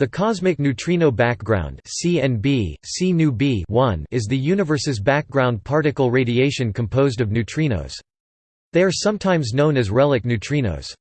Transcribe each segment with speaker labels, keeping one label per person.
Speaker 1: The cosmic neutrino background (CNB, C is the universe's background particle radiation composed of neutrinos. They are sometimes known as relic neutrinos.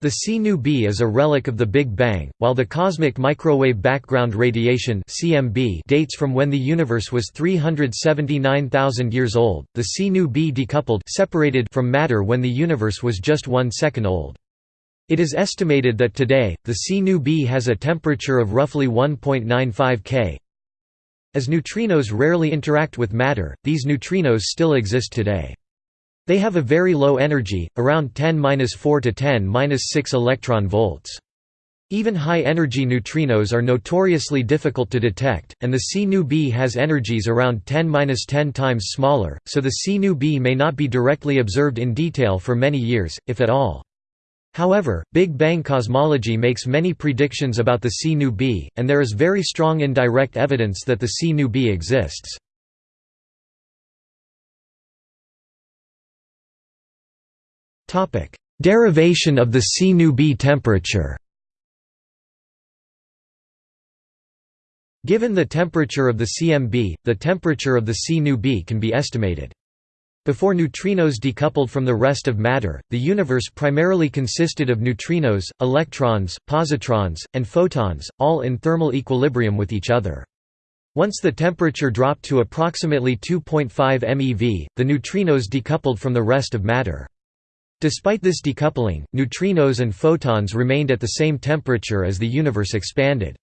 Speaker 1: The C is a relic of the Big Bang, while the cosmic microwave background radiation (CMB) dates from when the universe was 379,000 years old. The C decoupled separated from matter when the universe was just 1 second old. It is estimated that today, the C B has a temperature of roughly 1.95 K. As neutrinos rarely interact with matter, these neutrinos still exist today. They have a very low energy, around 10-4 to 10-6 electron volts. Even high-energy neutrinos are notoriously difficult to detect, and the CNU-B has energies around 10-10 times smaller, so the CNU-B may not be directly observed in detail for many years, if at all. However, Big Bang cosmology makes many predictions about the C B, and there is very strong indirect evidence that the C B exists. Derivation of the C B temperature Given the temperature of the CMB, the temperature of the C B can be estimated. Before neutrinos decoupled from the rest of matter, the universe primarily consisted of neutrinos, electrons, positrons, and photons, all in thermal equilibrium with each other. Once the temperature dropped to approximately 2.5 MeV, the neutrinos decoupled from the rest of matter. Despite this decoupling, neutrinos and photons remained at the same temperature as the universe expanded.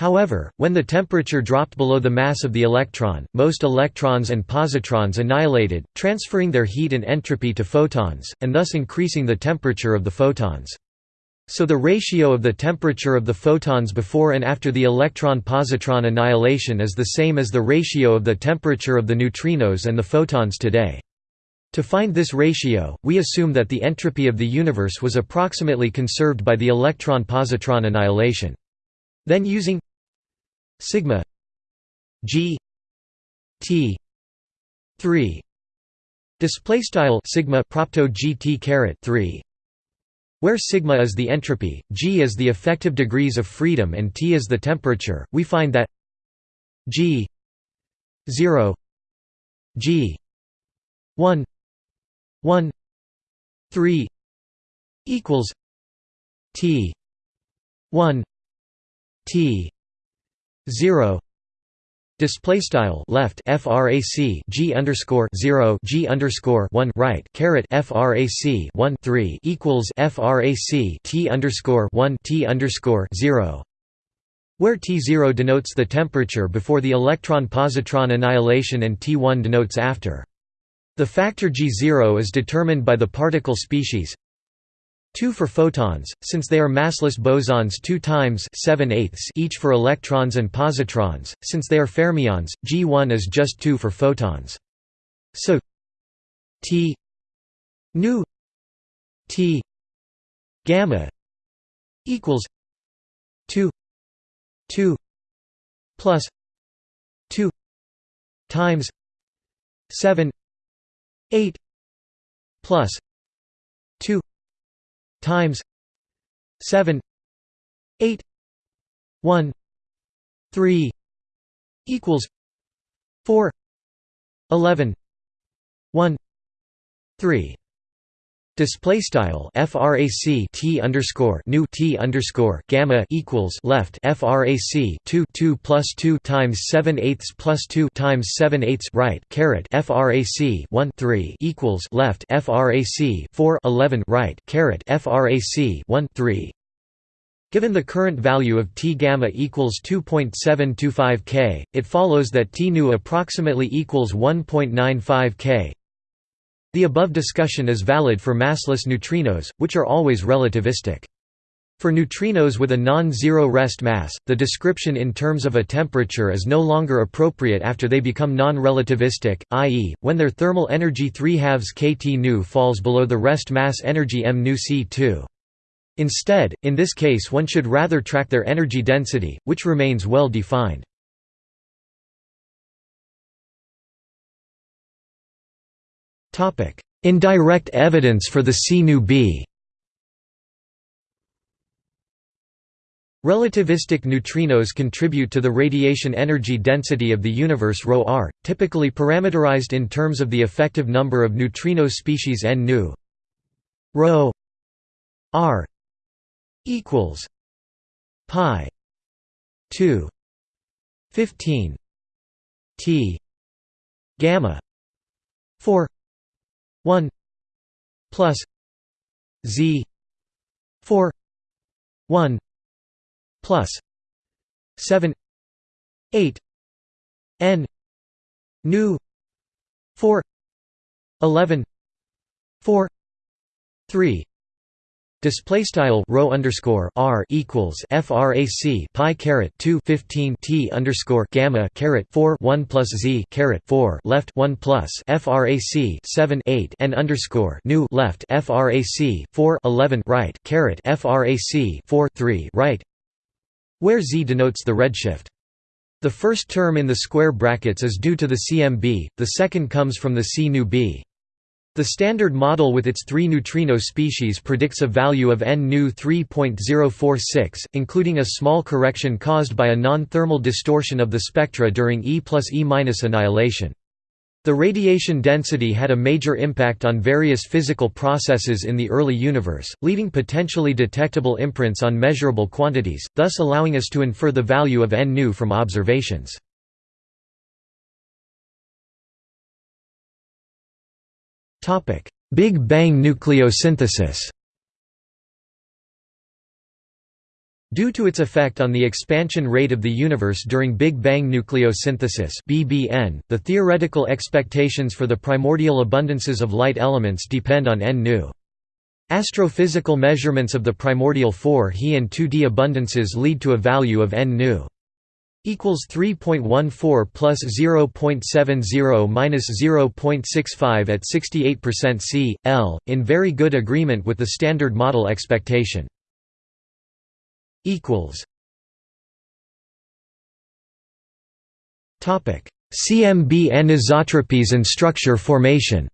Speaker 1: However, when the temperature dropped below the mass of the electron, most electrons and positrons annihilated, transferring their heat and entropy to photons, and thus increasing the temperature of the photons. So the ratio of the temperature of the photons before and after the electron-positron annihilation is the same as the ratio of the temperature of the neutrinos and the photons today. To find this ratio, we assume that the entropy of the universe was approximately conserved by the electron-positron annihilation. Then using sigma g t 3 display style sigma propto gt caret 3 where sigma is the entropy g is the effective degrees of freedom and t is the temperature we find that g 0 g 1 1 3 equals t 1 t 0 display style left frac g underscore 0 g underscore 1 right caret frac 1 3 equals frac t underscore 1 t underscore 0 where T0 denotes the temperature before the electron-positron annihilation and T1 denotes after. The factor G0 is determined by the particle species 2 for photons, since they are massless bosons 2 times 7 each for electrons and positrons, since they are fermions, G1 is just 2 for photons. So T nu T gamma equals 2 2 plus 2 times 7 8 plus 2 times 7 8 1 3 equals 4 11 1 3 Display style frac t underscore nu t underscore gamma equals left frac 2 2 plus 2 times 7 eighths plus 2 times 7 eighths right caret frac 1 3 equals left frac 4 11 right caret frac 1 3 Given the current value of T gamma equals 2.725 K, it follows that T nu approximately equals 1.95 K. The above discussion is valid for massless neutrinos, which are always relativistic. For neutrinos with a non-zero rest mass, the description in terms of a temperature is no longer appropriate after they become non-relativistic, i.e., when their thermal energy 3 halves kT nu falls below the rest mass energy m nu c2. Instead, in this case one should rather track their energy density, which remains well defined. Indirect evidence for the C B. Relativistic neutrinos contribute to the radiation energy density of the universe ρr, typically parameterized in terms of the effective number of neutrino species n nu. Ρ r equals pi 2 15 t gamma 4 1 plus z 4 1 plus 7 8 n nu 4 11 4 3 Display style rho underscore r equals frac pi caret 2 15 t underscore gamma caret 4 1 plus z caret 4 left 1 plus frac 7 8 n underscore nu left frac 4 11 right caret frac 4 3 right where z denotes the redshift. The first term in the square brackets is due to the CMB, the second comes from the C nu b. The Standard Model with its three neutrino species predicts a value of n nu 3.046, including a small correction caused by a non-thermal distortion of the spectra during E plus E minus annihilation. The radiation density had a major impact on various physical processes in the early universe, leaving potentially detectable imprints on measurable quantities, thus allowing us to infer the value of n nu from observations. Big Bang nucleosynthesis. Due to its effect on the expansion rate of the universe during Big Bang nucleosynthesis (BBN), the theoretical expectations for the primordial abundances of light elements depend on n nu. Astrophysical measurements of the primordial 4 He and 2d abundances lead to a value of n nu equals 3.14 plus 0.70 minus 0.65 at 68% C, L, in very good agreement with the Standard Model expectation. equals. Topic. CMB anisotropies and structure formation.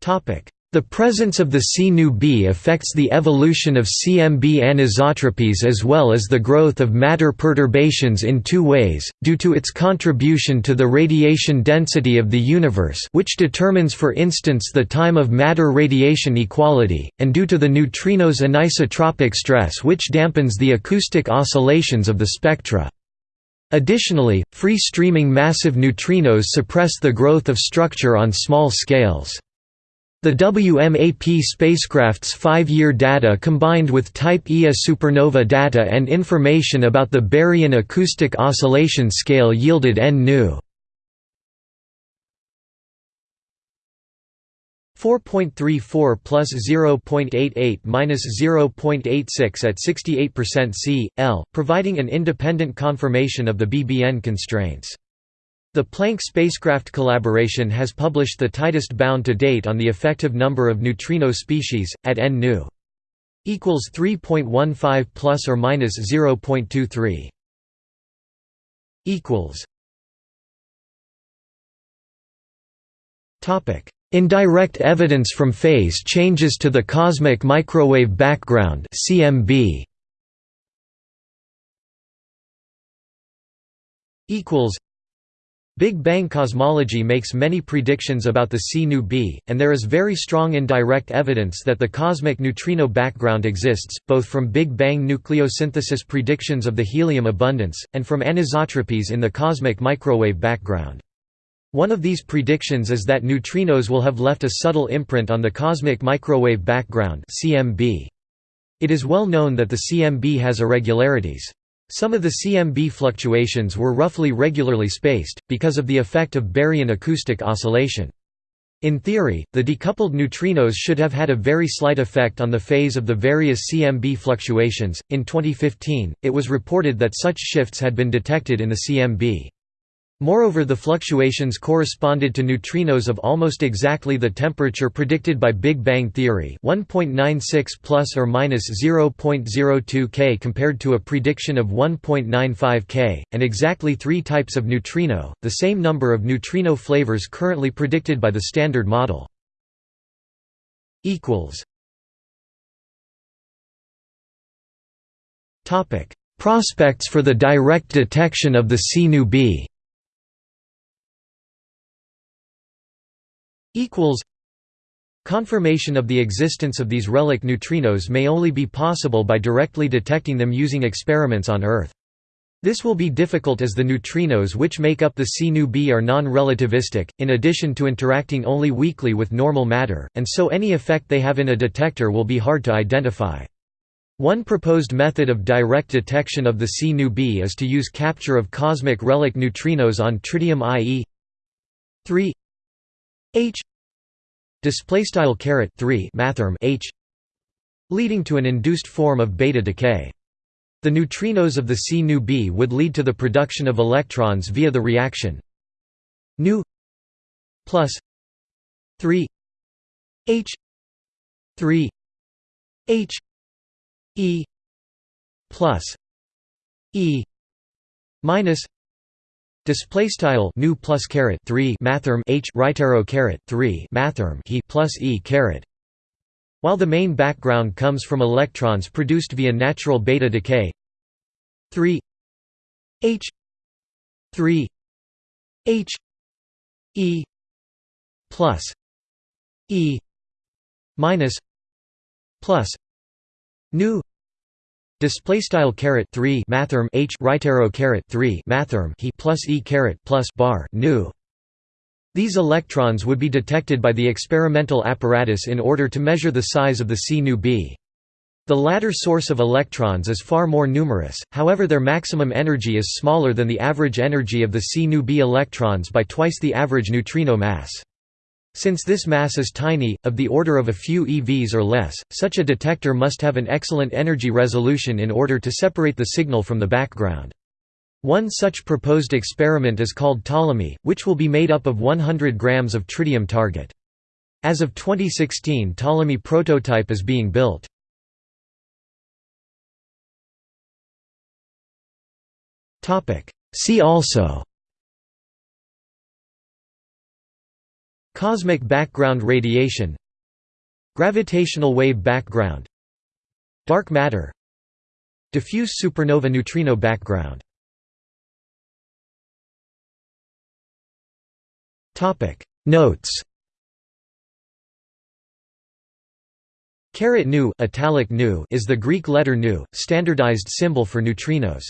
Speaker 1: Topic the presence of the C nu b affects the evolution of CMB anisotropies as well as the growth of matter perturbations in two ways, due to its contribution to the radiation density of the universe which determines for instance the time of matter radiation equality, and due to the neutrinos' anisotropic stress which dampens the acoustic oscillations of the spectra. Additionally, free-streaming massive neutrinos suppress the growth of structure on small scales. The WMAP spacecraft's five-year data combined with Type Ia supernova data and information about the baryon acoustic oscillation scale yielded N nu 4.34 plus 0.88 minus 0.86 at 68% C, L, providing an independent confirmation of the BBN constraints. The Planck spacecraft collaboration has published the tightest bound to date on the effective number of neutrino species, at n nu equals 3.15 plus or minus 0.23 equals topic. Indirect evidence from phase changes to the cosmic microwave background cmb equals Big Bang cosmology makes many predictions about the C b, and there is very strong indirect evidence that the cosmic neutrino background exists, both from Big Bang nucleosynthesis predictions of the helium abundance, and from anisotropies in the cosmic microwave background. One of these predictions is that neutrinos will have left a subtle imprint on the cosmic microwave background CMB. It is well known that the CMB has irregularities. Some of the CMB fluctuations were roughly regularly spaced, because of the effect of baryon acoustic oscillation. In theory, the decoupled neutrinos should have had a very slight effect on the phase of the various CMB fluctuations. In 2015, it was reported that such shifts had been detected in the CMB. Moreover the fluctuations corresponded to neutrinos of almost exactly the temperature predicted by Big Bang theory 1.96 plus or minus 0.02 K compared to a prediction of 1.95 K, and exactly three types of neutrino, the same number of neutrino flavors currently predicted by the Standard Model. Prospects for the direct detection of the C equals Confirmation of the existence of these relic neutrinos may only be possible by directly detecting them using experiments on Earth. This will be difficult as the neutrinos which make up the C nu b are non-relativistic, in addition to interacting only weakly with normal matter, and so any effect they have in a detector will be hard to identify. One proposed method of direct detection of the C nu b is to use capture of cosmic relic neutrinos on tritium IE 3 H. Display style caret 3 mathrm h. Leading to an induced form of beta decay. The neutrinos of the C nu b would lead to the production of electrons via the reaction nu plus 3 h 3 h e plus e minus Display style nu plus caret three mathrm h right arrow caret three mathrm he plus e caret. While the main background comes from electrons produced via natural beta decay, three h three h e plus e minus plus nu Display style caret three mathrm h right arrow caret three mathrm he plus e caret plus bar nu. These electrons would be detected by the experimental apparatus in order to measure the size of the C nu b. The latter source of electrons is far more numerous, however their maximum energy is smaller than the average energy of the C nu b electrons by twice the average neutrino mass. Since this mass is tiny, of the order of a few EVs or less, such a detector must have an excellent energy resolution in order to separate the signal from the background. One such proposed experiment is called Ptolemy, which will be made up of 100 grams of tritium target. As of 2016 Ptolemy prototype is being built. See also Cosmic background radiation. Gravitational wave background. Dark matter. Diffuse supernova neutrino background. Notes. Caret nu, italic nu is the Greek letter nu, standardized symbol for neutrinos.